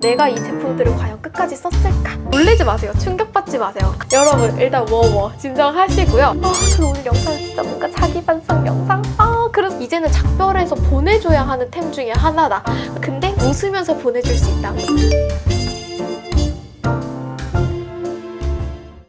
내가 이 제품들을 과연 끝까지 썼을까? 놀리지 마세요. 충격받지 마세요. 여러분 일단 워워 진정하시고요. 아, 저 오늘 영상 진짜 뭔가 자기 반성 영상? 아, 그래서 이제는 작별해서 보내줘야 하는 템 중에 하나다. 근데 웃으면서 보내줄 수 있다.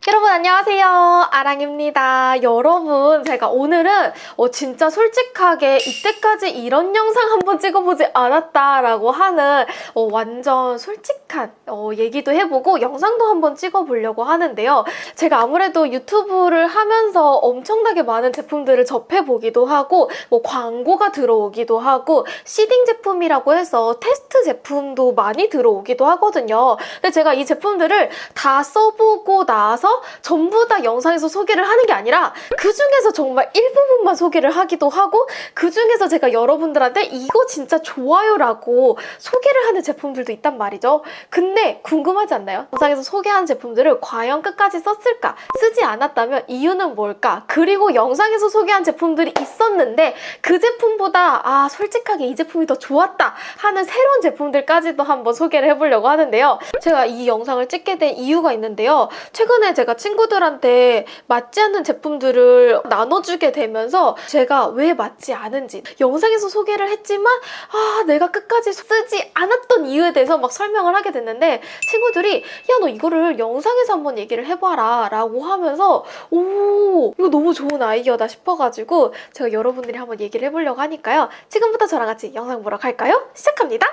여러분 안녕하세요. 아랑입니다. 여러분 제가 오늘은 어, 진짜 솔직하게 이때까지 이런 영상 한번 찍어보지 않았다라고 하는 어, 완전 솔직 한 어, 얘기도 해보고 영상도 한번 찍어보려고 하는데요 제가 아무래도 유튜브를 하면서 엄청나게 많은 제품들을 접해보기도 하고 뭐 광고가 들어오기도 하고 시딩 제품이라고 해서 테스트 제품도 많이 들어오기도 하거든요 근데 제가 이 제품들을 다 써보고 나서 전부 다 영상에서 소개를 하는 게 아니라 그 중에서 정말 일부분만 소개를 하기도 하고 그 중에서 제가 여러분들한테 이거 진짜 좋아요라고 소개를 하는 제품들도 있단 말이죠. 근데 궁금하지 않나요? 영상에서 소개한 제품들을 과연 끝까지 썼을까? 쓰지 않았다면 이유는 뭘까? 그리고 영상에서 소개한 제품들이 있었는데 그 제품보다 아 솔직하게 이 제품이 더 좋았다 하는 새로운 제품들까지도 한번 소개를 해보려고 하는데요. 제가 이 영상을 찍게 된 이유가 있는데요. 최근에 제가 친구들한테 맞지 않는 제품들을 나눠주게 되면서 제가 왜 맞지 않은지 영상에서 소개를 했지만 아 내가 끝까지 쓰지 않았던 이유에 대해서 막 설명을 하게 됐는데 친구들이 야 너 이거를 영상에서 한번 얘기를 해봐라. 라고 하면서 오 이거 너무 좋은 아이디어다. 싶어가지고 제가 여러분들이 한번 얘기를 해보려고 하니까요. 지금부터 저랑 같이 영상 보러 갈까요? 시작합니다!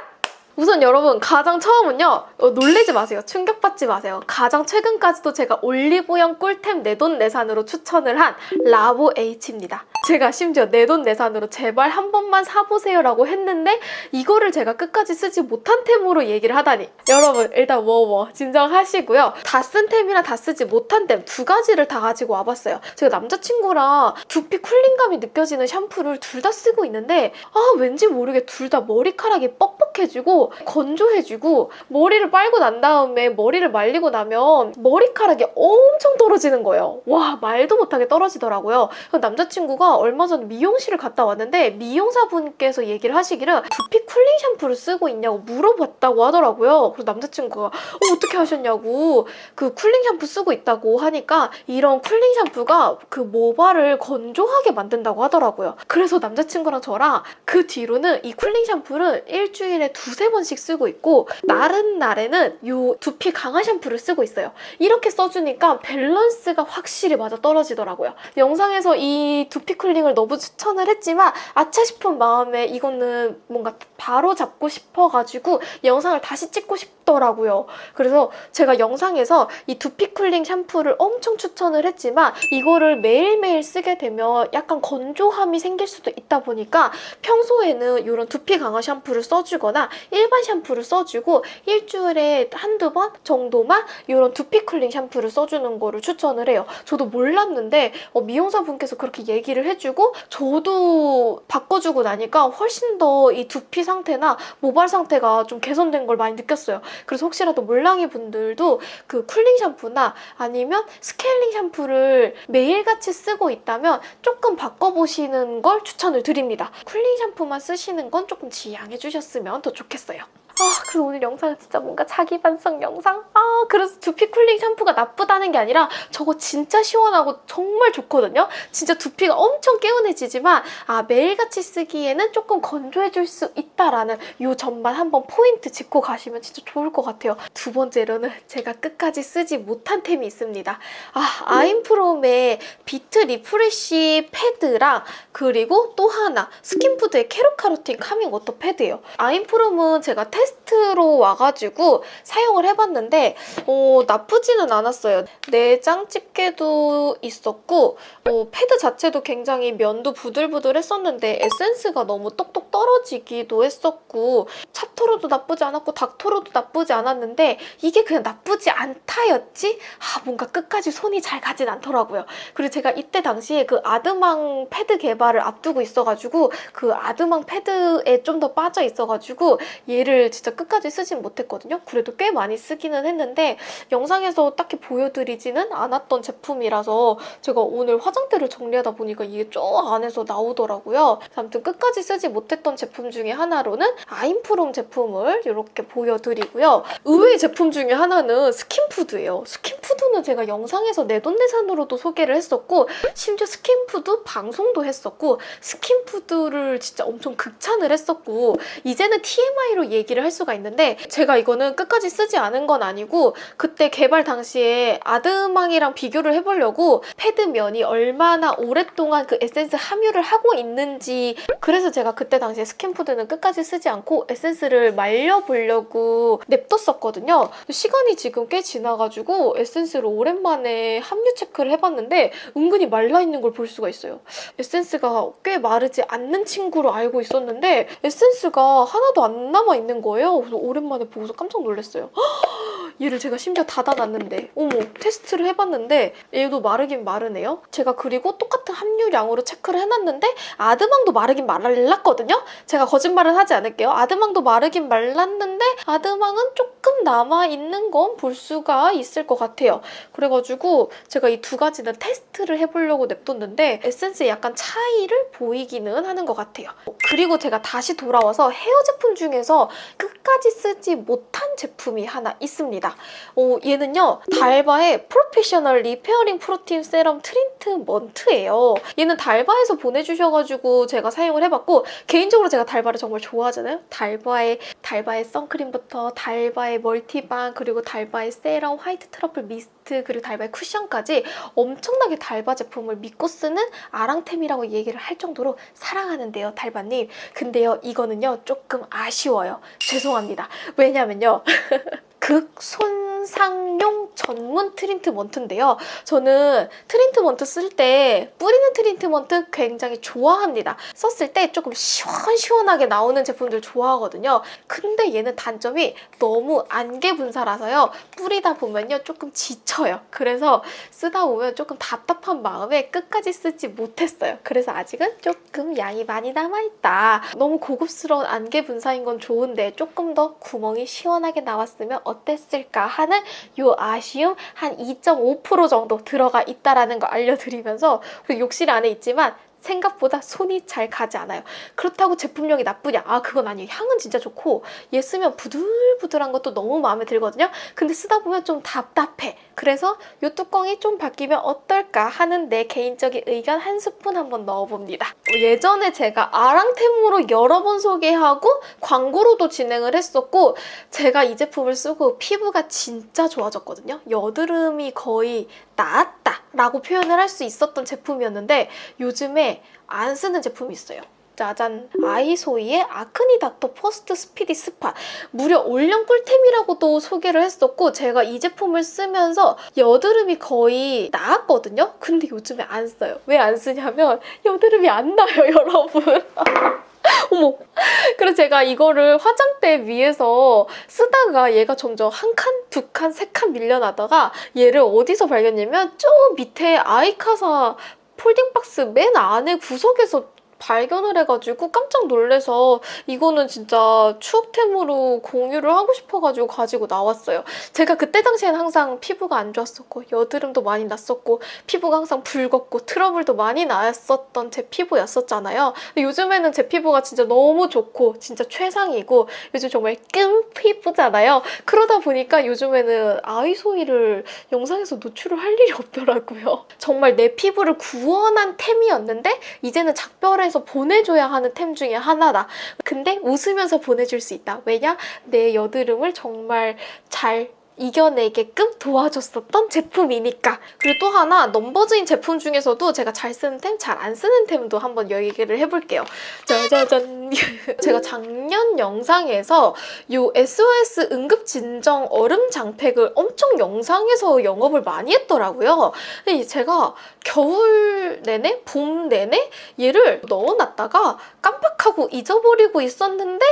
우선 여러분 가장 처음은요 어, 놀리지 마세요. 충격받지 마세요. 가장 최근까지도 제가 올리브영 꿀템 내돈내산으로 추천을 한 라보 H입니다 제가 심지어 내 돈 내산으로 제발 한 번만 사보세요 라고 했는데 이거를 제가 끝까지 쓰지 못한 템으로 얘기를 하다니 여러분 일단 워워 진정하시고요 다 쓴 템이랑 다 쓰지 못한 템 두 가지를 다 가지고 와봤어요 제가 남자친구랑 두피 쿨링감이 느껴지는 샴푸를 둘 다 쓰고 있는데 아 왠지 모르게 둘 다 머리카락이 뻑뻑해지고 건조해지고 머리를 빨고 난 다음에 머리를 말리고 나면 머리카락이 엄청 떨어지는 거예요. 와 말도 못하게 떨어지더라고요. 남자친구가 얼마 전에 미용실을 갔다 왔는데 미용사분께서 얘기를 하시기를 두피 cooling 샴푸를 쓰고 있냐고 물어봤다고 하더라고요. 그래서 남자친구가 어, 어떻게 아셨냐고 그 cooling 샴푸 쓰고 있다고 하니까 이런 cooling 샴푸가 그 모발을 건조하게 만든다고 하더라고요. 그래서 남자친구랑 저랑 그 뒤로는 이 cooling 샴푸를 일주일에 두세 번씩 쓰고 있고 다른 날에는 이 두피 강화 샴푸를 쓰고 있어요. 이렇게 써주니까 밸런스가 확실히 맞아 떨어지더라고요. 영상에서 이 두피 cooling을 너무 추천을 했지만 아차 싶은 마음에 이거는 뭔가 바로 잡고 싶어가지고 영상을 다시 찍고 싶더라고요. 그래서 제가 영상에서 이 두피 cooling 샴푸를 엄청 추천을 했지만 이거를 매일매일 쓰게 되면 약간 건조함이 생길 수도 있다 보니까 평소에는 이런 두피 강화 샴푸를 써주거나 일반 샴푸를 써주고 일주일에 한두 번 정도만 이런 두피 cooling 샴푸를 써주는 거를 추천을 해요. 저도 몰랐는데 어, 미용사분께서 그렇게 얘기를 해주고 저도 바꿔주고 나니까 훨씬 더 이 두피 상태나 모발 상태가 좀 개선된 걸 많이 느꼈어요. 그래서 혹시라도 몰랑이 분들도 그 cooling 샴푸나 아니면 스케일링 샴푸를 매일같이 쓰고 있다면 조금 바꿔보시는 걸 추천을 드립니다. cooling 샴푸만 쓰시는 건 조금 지양해 주셨으면 더 좋겠어요. 아, 그래서 오늘 영상은 진짜 뭔가 자기 반성 영상? 아, 그래서 두피 cooling 샴푸가 나쁘다는 게 아니라 저거 진짜 시원하고 정말 좋거든요? 진짜 두피가 엄청 개운해지지만 아, 매일같이 쓰기에는 조금 건조해질 수 있다라는 이 점만 한번 포인트 짚고 가시면 진짜 좋을 것 같아요. 두 번째로는 제가 끝까지 쓰지 못한 템이 있습니다. 아, 아임프롬의 비트 리프레쉬 패드랑 그리고 또 하나 스킨푸드의 캐로카로틴 카밍 워터 패드예요. 아임프롬은 제가 테스트로 와가지고 사용을 해봤는데 어, 나쁘지는 않았어요. 내장 집게도 있었고 어, 패드 자체도 굉장히 면도 부들부들했었는데 에센스가 너무 똑똑 떨어지기도 했었고 찹토로도 나쁘지 않았고 닦토로도 나쁘지 않았는데 이게 그냥 나쁘지 않다였지? 아 뭔가 끝까지 손이 잘 가진 않더라고요. 그리고 제가 이때 당시에 그 아드망 패드 개발을 앞두고 있어가지고 그 아드망 패드에 좀 더 빠져 있어가지고 얘를 진짜 끝까지 쓰진 못했거든요. 그래도 꽤 많이 쓰기는 했는데 영상에서 딱히 보여드리지는 않았던 제품이라서 제가 오늘 화장대를 정리하다 보니까 이게 저 안에서 나오더라고요. 아무튼 끝까지 쓰지 못했던 제품 중에 하나로는 아임프롬 제품을 이렇게 보여드리고요. 의외의 제품 중에 하나는 스킨푸드예요. 스킨푸드는 제가 영상에서 내돈내산으로도 소개를 했었고 심지어 스킨푸드 방송도 했었고 스킨푸드를 진짜 엄청 극찬을 했었고 이제는 TMI로 얘기를 할 수가 있는데 제가 이거는 끝까지 쓰지 않은 건 아니고 그때 개발 당시에 아드망이랑 비교를 해보려고 패드 면이 얼마나 오랫동안 그 에센스 함유를 하고 있는지 그래서 제가 그때 당시에 스킨푸드는 끝까지 쓰지 않고 에센스를 말려보려고 냅뒀었거든요. 시간이 지금 꽤 지나가지고 에센스를 오랜만에 함유 체크를 해봤는데 은근히 말라있는 걸 볼 수가 있어요. 에센스가 꽤 마르지 않는 친구로 알고 있었는데 에센스가 하나도 안 남아있는 거예요. 그래서 오랜만에 보고서 깜짝 놀랐어요. 얘를 제가 심지어 닫아놨는데 어머 테스트를 해봤는데 얘도 마르긴 마르네요. 제가 그리고 똑같은 함유량으로 체크를 해놨는데 아드망도 마르긴 말랐거든요. 제가 거짓말은 하지 않을게요. 아드망도 마르긴 말랐는데 아드망은 조금 남아있는 건 볼 수가 있을 것 같아요. 그래가지고 제가 이 두 가지는 테스트를 해보려고 냅뒀는데 에센스에 약간 차이를 보이기는 하는 것 같아요. 그리고 제가 다시 돌아와서 헤어 제품 중에서 끝까지 쓰지 못한 제품이 하나 있습니다. 어, 얘는요 달바의 프로페셔널 리페어링 프로틴 세럼 트리트먼트예요. 얘는 달바에서 보내주셔가지고 제가 사용을 해봤고 개인적으로 제가 달바를 정말 좋아하잖아요. 달바의 달바의 선크림부터 달바의 멀티밤 그리고 달바의 세럼 화이트 트러플 미스트 그리고 달바의 쿠션까지 엄청나게 달바 제품을 믿고 쓰는 아랑템이라고 얘기를 할 정도로 사랑하는데요 달바님. 근데요 이거는요 조금 아쉬워요. 죄송합니다. 왜냐면요. 극손상용 전문 트리트먼트인데요. 저는 트리트먼트 쓸 때 뿌리는 트리트먼트 굉장히 좋아합니다. 썼을 때 조금 시원시원하게 나오는 제품들 좋아하거든요. 근데 얘는 단점이 너무 안개 분사라서요. 뿌리다 보면요 조금 지쳐요. 그래서 쓰다 보면 조금 답답한 마음에 끝까지 쓰지 못했어요. 그래서 아직은 조금 양이 많이 남아있다. 너무 고급스러운 안개 분사인 건 좋은데 조금 더 구멍이 시원하게 나왔으면 어땠을까 하는 요 아쉬움 한 2.5% 정도 들어가 있다라는 거 알려드리면서 그리고 욕실 안에 있지만 생각보다 손이 잘 가지 않아요. 그렇다고 제품력이 나쁘냐? 아 그건 아니에요. 향은 진짜 좋고 얘 쓰면 부들부들한 것도 너무 마음에 들거든요. 근데 쓰다 보면 좀 답답해. 그래서 이 뚜껑이 좀 바뀌면 어떨까 하는 내 개인적인 의견 한 스푼 한번 넣어봅니다. 예전에 제가 아랑템으로 여러 번 소개하고 광고로도 진행을 했었고 제가 이 제품을 쓰고 피부가 진짜 좋아졌거든요. 여드름이 거의 나았다 라고 표현을 할 수 있었던 제품이었는데 요즘에 안 쓰는 제품이 있어요. 짜잔. 아이소이의 아크니 닥터 퍼스트 스피디 스파 무려 올영 꿀템이라고도 소개를 했었고 제가 이 제품을 쓰면서 여드름이 거의 나았거든요? 근데 요즘에 안 써요. 왜 안 쓰냐면 여드름이 안 나요 여러분 어머. 그래서 제가 이거를 화장대 위에서 쓰다가 얘가 점점 한 칸, 두 칸, 세 칸 밀려나다가 얘를 어디서 발견했냐면 저 밑에 아이카사 폴딩박스 맨 안에 구석에서 발견을 해가지고 깜짝 놀래서 이거는 진짜 추억템으로 공유를 하고 싶어가지고 가지고 나왔어요. 제가 그때 당시엔 항상 피부가 안 좋았었고 여드름도 많이 났었고 피부가 항상 붉었고 트러블도 많이 났었던 제 피부였었잖아요. 요즘에는 제 피부가 진짜 너무 좋고 진짜 최상이고 요즘 정말 끔 피부잖아요. 그러다 보니까 요즘에는 아이소이를 영상에서 노출을 할 일이 없더라고요. 정말 내 피부를 구원한 템이었는데 이제는 작별 에 해서 보내줘야 하는 템 중에 하나다. 근데 웃으면서 보내줄 수 있다. 왜냐? 내 여드름을 정말 잘 이겨내게끔 도와줬었던 제품이니까. 그리고 또 하나 넘버즈인 제품 중에서도 제가 잘 쓰는 템, 잘 안 쓰는 템도 한번 얘기를 해볼게요. 짜자잔. 제가 작년 영상에서 이 SOS 응급진정 얼음 장팩을 엄청 영상에서 영업을 많이 했더라고요. 근데 제가 겨울 내내, 봄 내내 얘를 넣어놨다가 깜빡하고 잊어버리고 있었는데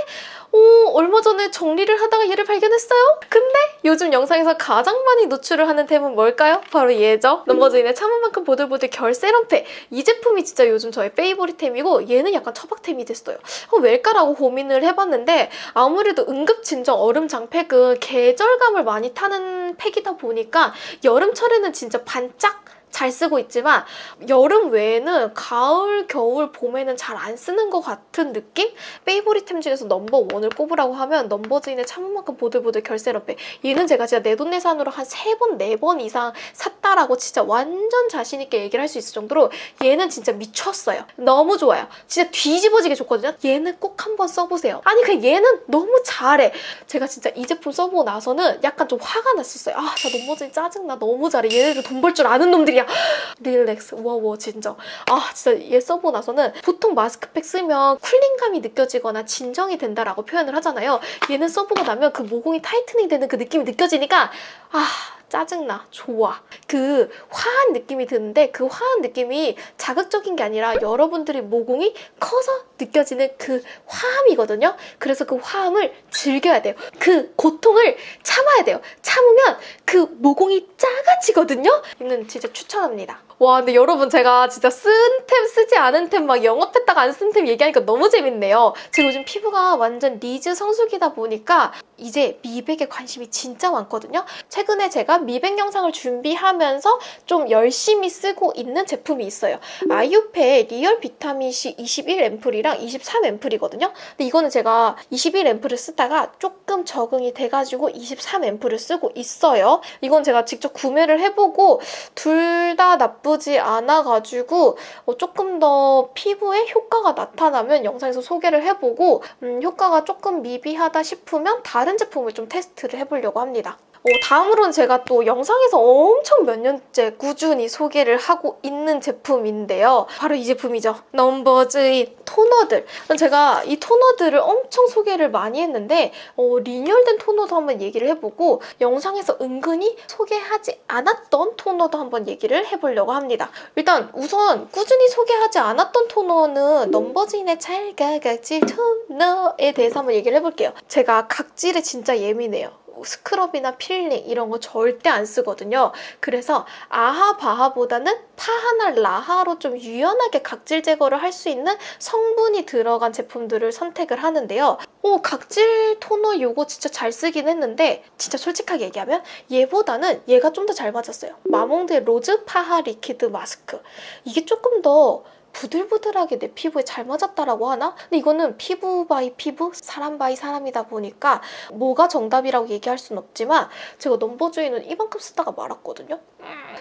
어, 얼마 전에 정리를 하다가 얘를 발견했어요? 근데 요즘 영상에서 가장 많이 노출을 하는 템은 뭘까요? 바로 얘죠. 넘버즈인의 참은 만큼 보들보들 결 세럼팩. 이 제품이 진짜 요즘 저의 페이보릿템이고 얘는 약간 처박템이 됐어요. 어, 왜일까라고 고민을 해봤는데 아무래도 응급 진정 얼음 장팩은 계절감을 많이 타는 팩이다 보니까 여름철에는 진짜 반짝 잘 쓰고 있지만 여름 외에는 가을, 겨울, 봄에는 잘 안 쓰는 것 같은 느낌? 페이보릿템 중에서 넘버원을 꼽으라고 하면 넘버즈인의 참은 만큼 보들보들 결세럼팩 얘는 제가 진짜 내돈내산으로 한 세 번, 네 번 이상 샀다라고 진짜 완전 자신 있게 얘기를 할 수 있을 정도로 얘는 진짜 미쳤어요. 너무 좋아요. 진짜 뒤집어지게 좋거든요. 얘는 꼭 한번 써보세요. 아니 그냥 얘는 너무 잘해. 제가 진짜 이 제품 써보고 나서는 약간 좀 화가 났었어요. 아, 나 넘버즈인 짜증나. 너무 잘해. 얘네들 돈 벌 줄 아는 놈들이 야. relax. 와와 진짜 아 진짜 얘 써보고 나서는 보통 마스크팩 쓰면 cooling감이 느껴지거나 진정이 된다라고 표현을 하잖아요. 얘는 써보고 나면 그 모공이 tightening 되는 그 느낌이 느껴지니까 아 짜증나 좋아. 그 화한 느낌이 드는데 그 화한 느낌이 자극적인 게 아니라 여러분들의 모공이 커서 느껴지는 그 화함이거든요. 그래서 그 화함을 즐겨야 돼요. 그 고통을 참아야 돼요. 참으면 그 모공이 작아지거든요. 이는 진짜 추천합니다 와 근데 여러분 제가 진짜 쓴 템 쓰지 않은 템 막 영업 했다가 안 쓴 템 얘기하니까 너무 재밌네요. 제가 요즘 피부가 완전 리즈 성수기다 보니까 이제 미백에 관심이 진짜 많거든요. 최근에 제가 미백 영상을 준비하면서 좀 열심히 쓰고 있는 제품이 있어요. 아이유페 리얼 비타민C 21 앰플이랑 23 앰플이거든요. 근데 이거는 제가 21 앰플을 쓰다가 조금 적응이 돼가지고 23 앰플을 쓰고 있어요. 이건 제가 직접 구매를 해보고 둘 다 나쁘지 않아가지고 어, 조금 더 피부에 효과가 나타나면 영상에서 소개를 해보고 음, 효과가 조금 미비하다 싶으면 다른 제품을 좀 테스트를 해보려고 합니다. 어, 다음으로는 제가 또 영상에서 엄청 몇 년째 꾸준히 소개를 하고 있는 제품인데요. 바로 이 제품이죠. 넘버즈인 토너들. 제가 이 토너들을 엄청 소개를 많이 했는데 어, 리뉴얼된 토너도 한번 얘기를 해보고 영상에서 은근히 소개하지 않았던 토너도 한번 얘기를 해보려고 합니다. 일단 우선 꾸준히 소개하지 않았던 토너는 넘버즈인의 찰가각질 토너에 대해서 한번 얘기를 해볼게요. 제가 각질에 진짜 예민해요. 스크럽이나 필링 이런 거 절대 안 쓰거든요. 그래서 아하 바하보다는 파하나 라하로 좀 유연하게 각질 제거를 할 수 있는 성분이 들어간 제품들을 선택을 하는데요. 오 각질 토너 이거 진짜 잘 쓰긴 했는데 진짜 솔직하게 얘기하면 얘보다는 얘가 좀 더 잘 맞았어요. 마몽드 로즈 파하 리퀴드 마스크 이게 조금 더 부들부들하게 내 피부에 잘 맞았다라고 하나? 근데 이거는 피부 by 피부, 사람 by 사람이다 보니까 뭐가 정답이라고 얘기할 순 없지만 제가 넘버주의는 이만큼 쓰다가 말았거든요?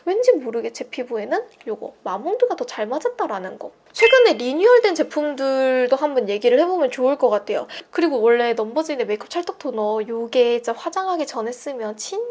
왠지 모르게 제 피부에는 이거 마몽드가 더 잘 맞았다라는 거. 최근에 리뉴얼된 제품들도 한번 얘기를 해보면 좋을 것 같아요. 그리고 원래 넘버즈인의 메이크업 찰떡 토너 이게 화장하기 전에 쓰면 진짜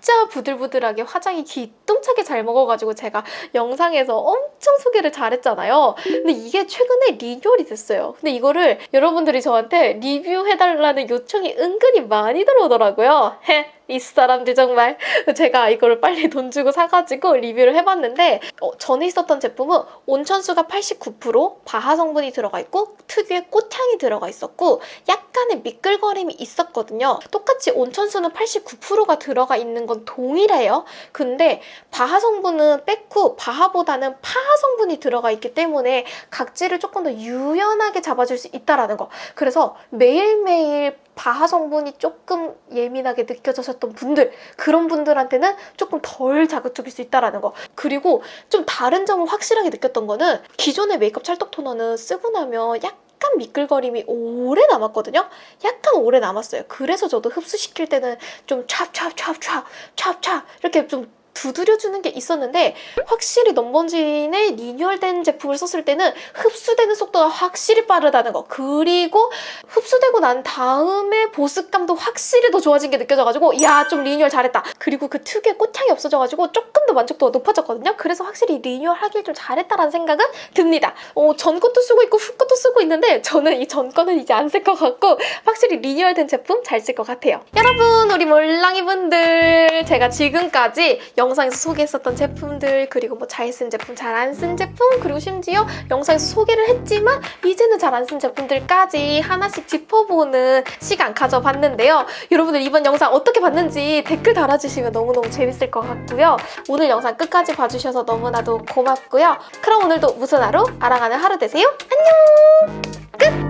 진짜 부들부들하게 화장이 기똥차게 잘 먹어가지고 제가 영상에서 엄청 소개를 잘했잖아요. 근데 이게 최근에 리뉴얼이 됐어요. 근데 이거를 여러분들이 저한테 리뷰해달라는 요청이 은근히 많이 들어오더라고요. 헤. 이 사람들 정말 제가 이거를 빨리 돈 주고 사가지고 리뷰를 해봤는데 어, 전에 있었던 제품은 온천수가 89% 바하 성분이 들어가 있고 특유의 꽃향이 들어가 있었고 약간의 미끌거림이 있었거든요. 똑같이 온천수는 89%가 들어가 있는 건 동일해요. 근데 바하 성분은 뺐고 바하보다는 파하 성분이 들어가 있기 때문에 각질을 조금 더 유연하게 잡아줄 수 있다는 거. 그래서 매일매일 바하 성분이 조금 예민하게 느껴졌던 분들 그런 분들한테는 조금 덜 자극적일 수 있다는 거 그리고 좀 다른 점을 확실하게 느꼈던 거는 기존의 메이크업 찰떡 토너는 쓰고 나면 약간 약간 미끌거림이 오래 남았거든요. 약간 오래 남았어요. 그래서 저도 흡수시킬 때는 좀 찹찹찹찹 찹찹 이렇게 좀 두드려주는 게 있었는데 확실히 넘버즈인의 리뉴얼된 제품을 썼을 때는 흡수되는 속도가 확실히 빠르다는 거. 그리고 흡수되고 난 다음에 보습감도 확실히 더 좋아진 게 느껴져가지고 야 좀 리뉴얼 잘했다. 그리고 그 특유의 꽃향이 없어져가지고 조금 더 만족도가 높아졌거든요. 그래서 확실히 리뉴얼 하길 좀 잘했다라는 생각은 듭니다. 어, 전 것도 쓰고 있고 후 것도 쓰고 있는데 저는 이 전 거는 이제 안 쓸 것 같고 확실히 리뉴얼된 제품 잘 쓸 것 같아요. 여러분 우리 몰랑이 분들 제가 지금까지 영 상에서 소개했었던 제품들 그리고 뭐 잘 쓴 제품, 잘 안 쓴 제품 그리고 심지어 영상에서 소개를 했지만 이제는 잘 안 쓴 제품들까지 하나씩 짚어보는 시간 가져봤는데요. 여러분들 이번 영상 어떻게 봤는지 댓글 달아주시면 너무너무 재밌을 것 같고요. 오늘 영상 끝까지 봐주셔서 너무나도 고맙고요. 그럼 오늘도 무슨 하루? 알아가는 하루 되세요. 안녕!